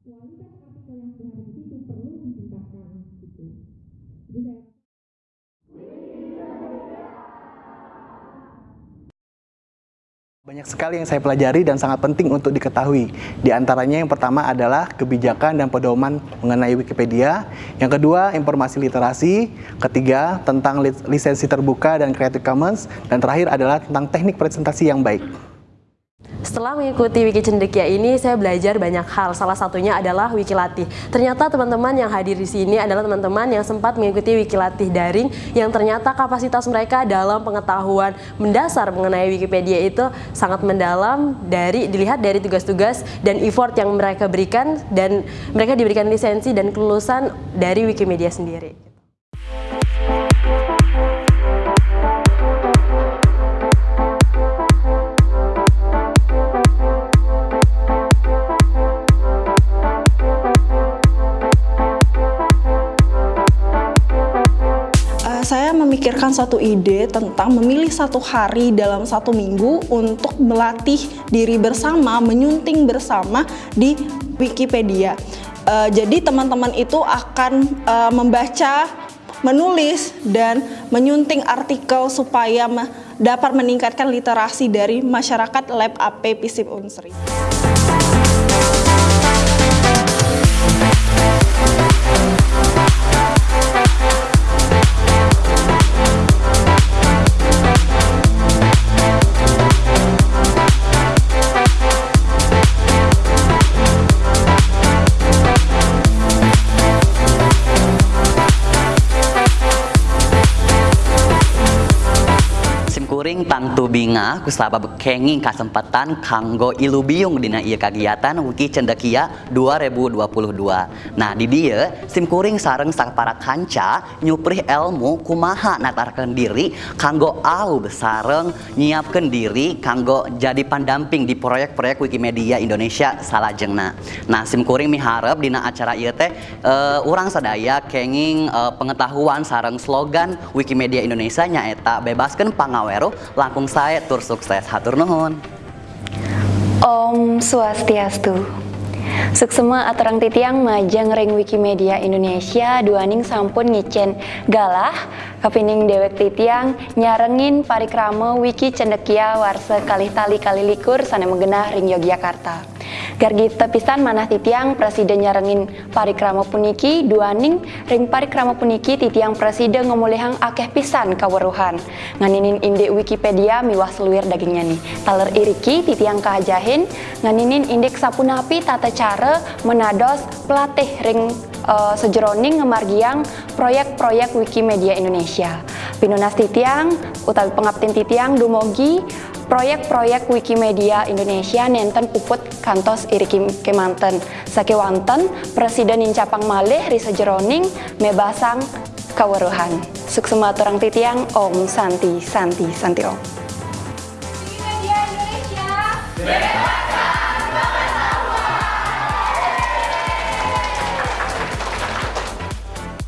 kualitas artikel yang sudah perlu ditingkatkan gitu. Banyak sekali yang saya pelajari dan sangat penting untuk diketahui. Di antaranya yang pertama adalah kebijakan dan pedoman mengenai Wikipedia. Yang kedua, informasi literasi. Ketiga, tentang lisensi terbuka dan Creative Commons. Dan terakhir adalah tentang teknik presentasi yang baik. Setelah mengikuti Wiki Cendekia ini, saya belajar banyak hal. Salah satunya adalah Wiki Latih. Ternyata teman-teman yang hadir di sini adalah teman-teman yang sempat mengikuti Wiki Latih daring yang ternyata kapasitas mereka dalam pengetahuan mendasar mengenai Wikipedia itu sangat mendalam dari dilihat dari tugas-tugas dan effort yang mereka berikan dan mereka diberikan lisensi dan kelulusan dari Wikimedia sendiri. Memikirkan satu ide tentang memilih satu hari dalam satu minggu untuk melatih diri bersama, menyunting bersama di Wikipedia. Uh, jadi teman-teman itu akan uh, membaca, menulis, dan menyunting artikel supaya me dapat meningkatkan literasi dari masyarakat Lab AP Pisip Unsri. Kuring tang tubinga kusaba bekenging kesempatan kanggo ilubiung dina ieu kagiatan Wiki Cendekia 2022. Nah, di dia sim kuring sareng sang para kanca nyuprih ilmu kumaha natarkeun diri kanggo au besareng nyiapkeun diri kanggo jadi pendamping di proyek-proyek Wikimedia Indonesia salajengna. Nah, sim kuring miharep dina acara ieu teh uh, urang sadaya kenging uh, pengetahuan sareng slogan Wikimedia Indonesia nyaeta bebaskan langkung saya tur sukses. Hatur nuhun. Om Swastiastu. Suksema aturang titiang majang ring Wikimedia Indonesia. Duaning sampun ngicen galah. Kepining dewek titiang nyarengin parikrama Wiki Cendekia warse kalih tali kali likur sana menggenah ring Yogyakarta. Gargi tepisan manah titiang presiden nyarengin parikrama puniki duaning ring parikrama puniki titiang presiden ngomulihang akeh pisan kaweruhan nganinin inde Wikipedia miwah seluir dagingnya nih. Taler iriki titiang kahajahin nganinin indek sapunapi tata cara menados pelatih ring uh, sejeroning ngemargiang proyek-proyek Wikimedia Indonesia. Pinunas titiang utawi pengabtin titiang dumogi proyek-proyek Wikimedia Indonesia nenten puput kantos iri kemanten. Sakewanten presiden incapang malih risa jeroning mebasang kaweruhan suksema orang titiang Om Santi Santi Santi Om Wikimedia Indonesia